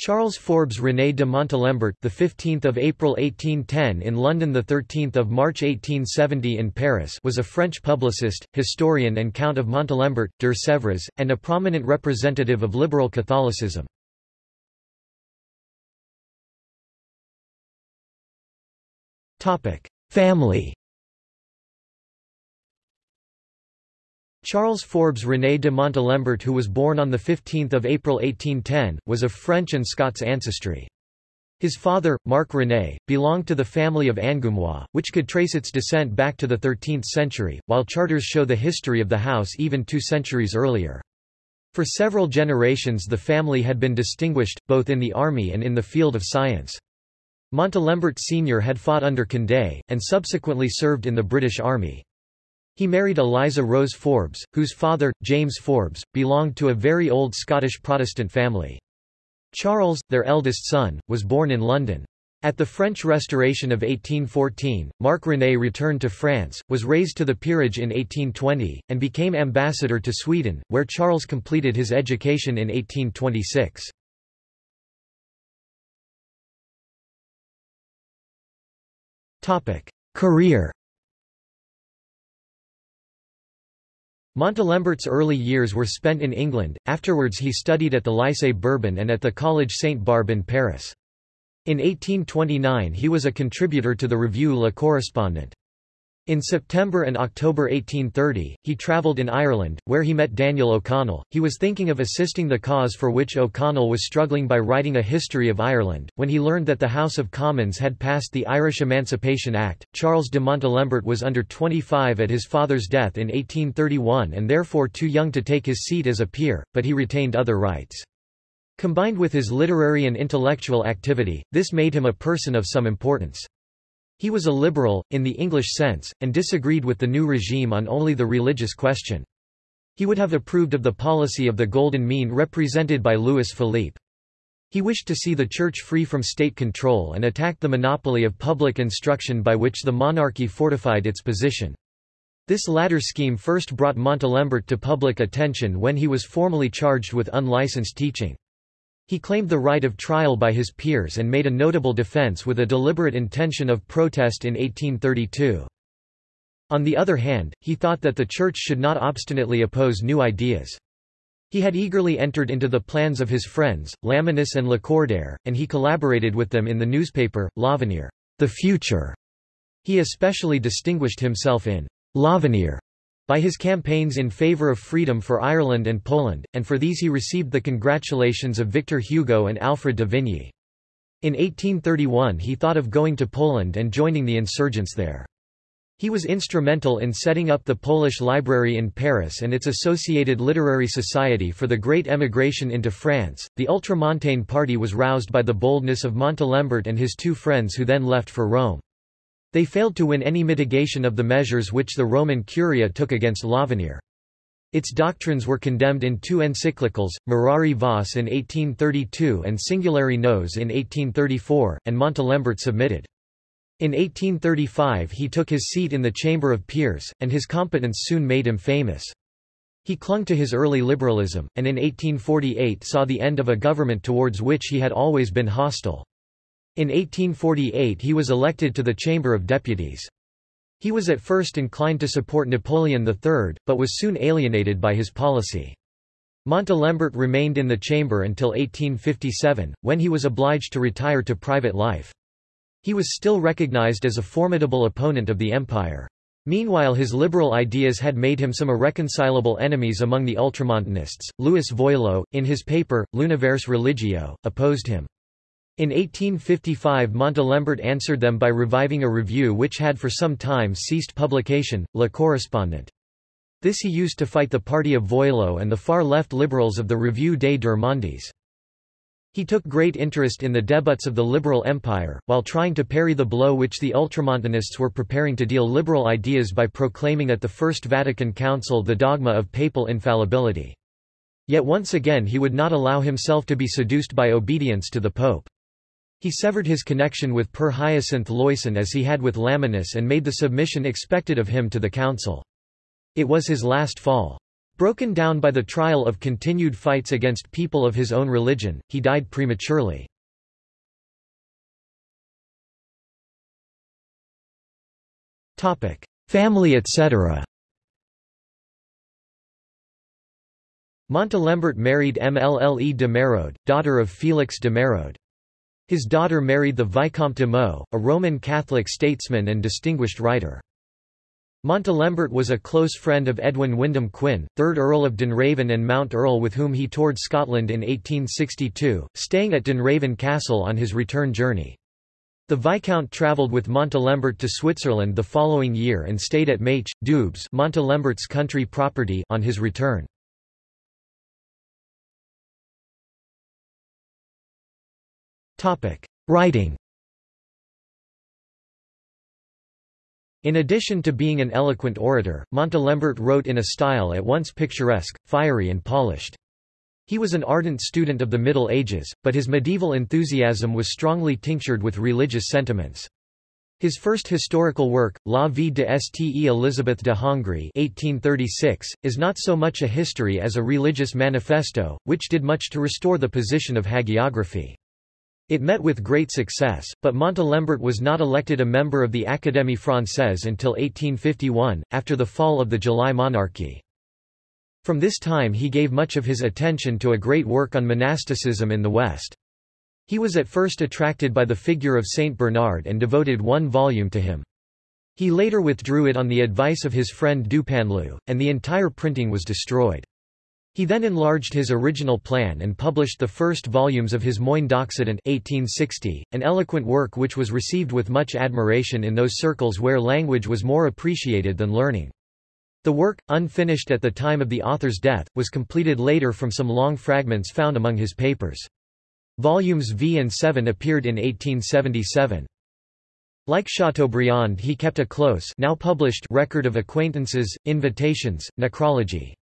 Charles Forbes René de Montalembert, the 15th of April 1810 in London, the 13th of March 1870 in Paris, was a French publicist, historian, and Count of Montalembert, de Sèvres, and a prominent representative of liberal Catholicism. Topic: Family. Charles Forbes René de Montalembert who was born on 15 April 1810, was of French and Scots ancestry. His father, Marc René, belonged to the family of Angoumois, which could trace its descent back to the 13th century, while charters show the history of the house even two centuries earlier. For several generations the family had been distinguished, both in the army and in the field of science. Montalembert Sr. had fought under Condé, and subsequently served in the British Army. He married Eliza Rose Forbes, whose father, James Forbes, belonged to a very old Scottish Protestant family. Charles, their eldest son, was born in London. At the French Restoration of 1814, Marc René returned to France, was raised to the peerage in 1820, and became ambassador to Sweden, where Charles completed his education in 1826. Career Montalembert's early years were spent in England, afterwards he studied at the Lycée Bourbon and at the Collège Sainte-Barbe in Paris. In 1829 he was a contributor to the review Le Correspondant. In September and October 1830, he travelled in Ireland, where he met Daniel O'Connell. He was thinking of assisting the cause for which O'Connell was struggling by writing a history of Ireland. When he learned that the House of Commons had passed the Irish Emancipation Act, Charles de Montalembert was under 25 at his father's death in 1831 and therefore too young to take his seat as a peer, but he retained other rights. Combined with his literary and intellectual activity, this made him a person of some importance. He was a liberal, in the English sense, and disagreed with the new regime on only the religious question. He would have approved of the policy of the Golden Mean represented by Louis Philippe. He wished to see the Church free from state control and attacked the monopoly of public instruction by which the monarchy fortified its position. This latter scheme first brought Montalembert to public attention when he was formally charged with unlicensed teaching. He claimed the right of trial by his peers and made a notable defense with a deliberate intention of protest in 1832. On the other hand, he thought that the Church should not obstinately oppose new ideas. He had eagerly entered into the plans of his friends, Lamennais and Lacordaire, and he collaborated with them in the newspaper, L'Avenir, the future. He especially distinguished himself in L'Avenir by his campaigns in favour of freedom for Ireland and Poland, and for these he received the congratulations of Victor Hugo and Alfred de Vigny. In 1831 he thought of going to Poland and joining the insurgents there. He was instrumental in setting up the Polish Library in Paris and its associated literary society for the Great Emigration into France. The Ultramontane party was roused by the boldness of Montalembert and his two friends who then left for Rome. They failed to win any mitigation of the measures which the Roman Curia took against L'Avenir. Its doctrines were condemned in two encyclicals, Mirari Vos in 1832 and Singulari Nos in 1834, and Montalembert submitted. In 1835 he took his seat in the Chamber of Peers, and his competence soon made him famous. He clung to his early liberalism, and in 1848 saw the end of a government towards which he had always been hostile. In 1848 he was elected to the Chamber of Deputies. He was at first inclined to support Napoleon III, but was soon alienated by his policy. Montalembert remained in the chamber until 1857, when he was obliged to retire to private life. He was still recognized as a formidable opponent of the empire. Meanwhile his liberal ideas had made him some irreconcilable enemies among the ultramontanists. Louis Veuillot, in his paper, L'Univers religio, opposed him. In 1855 Montalembert answered them by reviving a review which had for some time ceased publication, Le Correspondant. This he used to fight the party of Veuillot and the far-left liberals of the Revue des Deux Mondes. He took great interest in the debuts of the liberal empire, while trying to parry the blow which the ultramontanists were preparing to deal liberal ideas by proclaiming at the First Vatican Council the dogma of papal infallibility. Yet once again he would not allow himself to be seduced by obedience to the Pope. He severed his connection with Père Hyacinthe Loyson as he had with Lamennais and made the submission expected of him to the council. It was his last fall. Broken down by the trial of continued fights against people of his own religion, he died prematurely. Family etc. Montalembert married Mlle de Merode, daughter of Félix de Merode. His daughter married the Vicomte de Meaux, a Roman Catholic statesman and distinguished writer. Montalembert was a close friend of Edwin Wyndham Quin, 3rd Earl of Dunraven and Mount Earl with whom he toured Scotland in 1862, staying at Dunraven Castle on his return journey. The Viscount travelled with Montalembert to Switzerland the following year and stayed at Mache, Doubs Montalembert's country property on his return. Writing In addition to being an eloquent orator, Montalembert wrote in a style at once picturesque, fiery and polished. He was an ardent student of the Middle Ages, but his medieval enthusiasm was strongly tinctured with religious sentiments. His first historical work, La vie de Ste Elizabeth de Hongrie 1836, is not so much a history as a religious manifesto, which did much to restore the position of hagiography. It met with great success, but Montalembert was not elected a member of the Académie Française until 1851, after the fall of the July monarchy. From this time he gave much of his attention to a great work on monasticism in the West. He was at first attracted by the figure of Saint Bernard and devoted one volume to him. He later withdrew it on the advice of his friend Dupanloup, and the entire printing was destroyed. He then enlarged his original plan and published the first volumes of his Moines d'Occident 1860, an eloquent work which was received with much admiration in those circles where language was more appreciated than learning. The work, unfinished at the time of the author's death, was completed later from some long fragments found among his papers. Volumes V and 7 appeared in 1877. Like Chateaubriand he kept a close now published record of acquaintances, invitations, necrology.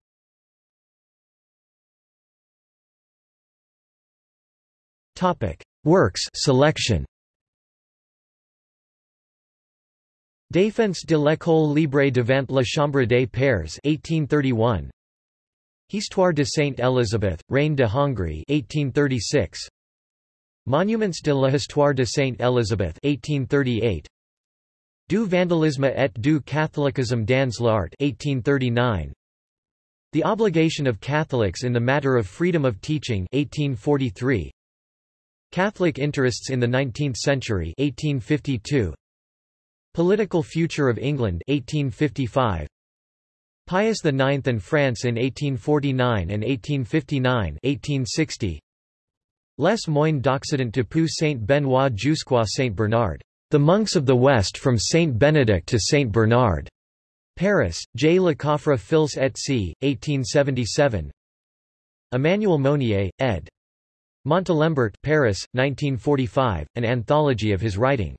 Topic: Works selection. Défense de l'école libre devant la Chambre des Pairs 1831. Histoire de Sainte Élisabeth, Reine de Hongrie 1836. Monuments de l'histoire de Sainte Élisabeth 1838. Du vandalisme et du catholicisme dans l'art 1839. The obligation of Catholics in the matter of freedom of teaching 1843. Catholic interests in the 19th century 1852 Political future of England 1855 Pius IX and France in 1849 and 1859 1860 Les Moines d'Occident depuis Saint Benoît jusqu'à Saint Bernard The Monks of the West from Saint Benedict to Saint Bernard Paris, J. Le Coffre Fils et C., 1877 Emmanuel Mounier, ed. Montalembert Paris, 1945, an anthology of his writing.